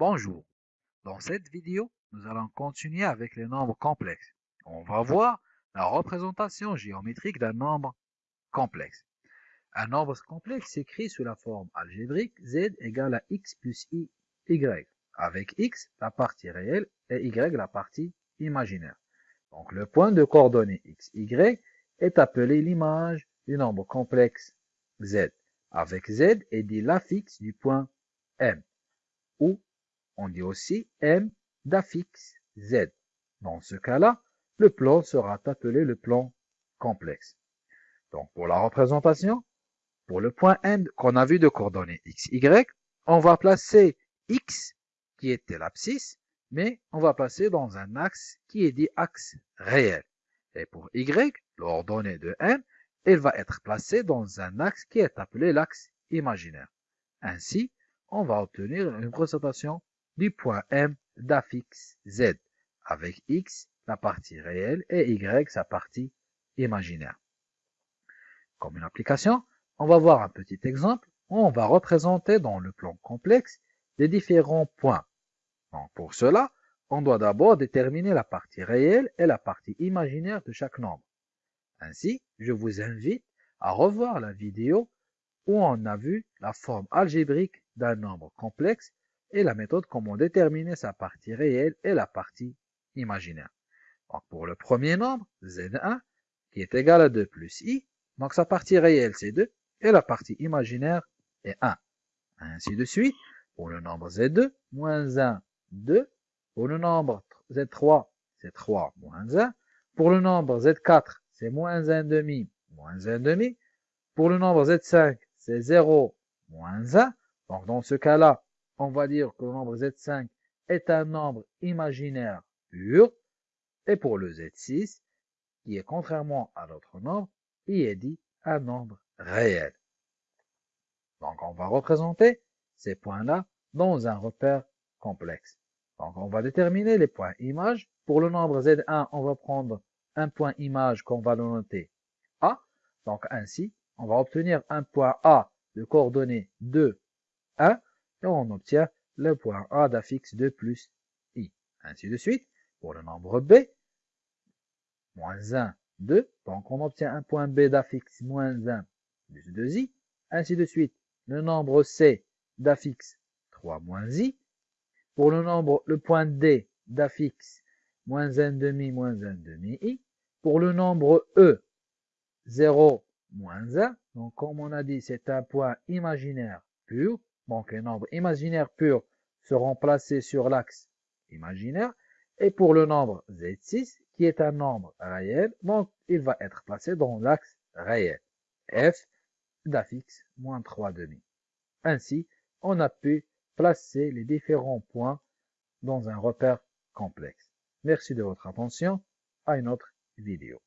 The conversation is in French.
Bonjour. Dans cette vidéo, nous allons continuer avec les nombres complexes. On va voir la représentation géométrique d'un nombre complexe. Un nombre complexe s'écrit sous la forme algébrique z égale à x plus i, y, avec x la partie réelle et y la partie imaginaire. Donc le point de coordonnées x, y est appelé l'image du nombre complexe z, avec z est dit l'affixe du point M, ou on dit aussi M d'affixe Z. Dans ce cas-là, le plan sera appelé le plan complexe. Donc pour la représentation, pour le point M qu'on a vu de coordonnées x, y, on va placer x qui était l'abscisse, mais on va passer dans un axe qui est dit axe réel. Et pour y, l'ordonnée de M, elle va être placée dans un axe qui est appelé l'axe imaginaire. Ainsi, on va obtenir une représentation du point M d'affixe Z, avec X la partie réelle et Y sa partie imaginaire. Comme une application, on va voir un petit exemple où on va représenter dans le plan complexe les différents points. pour cela, on doit d'abord déterminer la partie réelle et la partie imaginaire de chaque nombre. Ainsi, je vous invite à revoir la vidéo où on a vu la forme algébrique d'un nombre complexe et la méthode comment déterminer sa partie réelle et la partie imaginaire. Donc pour le premier nombre, z1, qui est égal à 2 plus i, donc sa partie réelle c'est 2 et la partie imaginaire est 1. Ainsi de suite, pour le nombre z2, moins 1, 2. Pour le nombre z3, c'est 3 moins 1. Pour le nombre z4, c'est moins 1 demi, moins 1 demi. Pour le nombre z5, c'est 0 moins 1. Donc dans ce cas-là, on va dire que le nombre z5 est un nombre imaginaire pur. Et pour le z6, qui est contrairement à l'autre nombre, il est dit un nombre réel. Donc on va représenter ces points-là dans un repère complexe. Donc on va déterminer les points image. Pour le nombre z1, on va prendre un point image qu'on va noter A. Donc ainsi, on va obtenir un point A de coordonnées 2, 1, et on obtient le point A d'affixe 2 plus i. Ainsi de suite, pour le nombre B, moins 1, 2, donc on obtient un point B d'affixe moins 1 plus 2i. Ainsi de suite, le nombre C d'affixe 3 moins i. Pour le nombre, le point D d'affixe moins 1 demi moins 1 demi i. Pour le nombre E, 0 moins 1. Donc, comme on a dit, c'est un point imaginaire pur. Donc, les nombres imaginaires purs seront placés sur l'axe imaginaire. Et pour le nombre Z6, qui est un nombre réel, donc il va être placé dans l'axe réel. F d'affixe moins 3 demi. Ainsi, on a pu placer les différents points dans un repère complexe. Merci de votre attention. À une autre vidéo.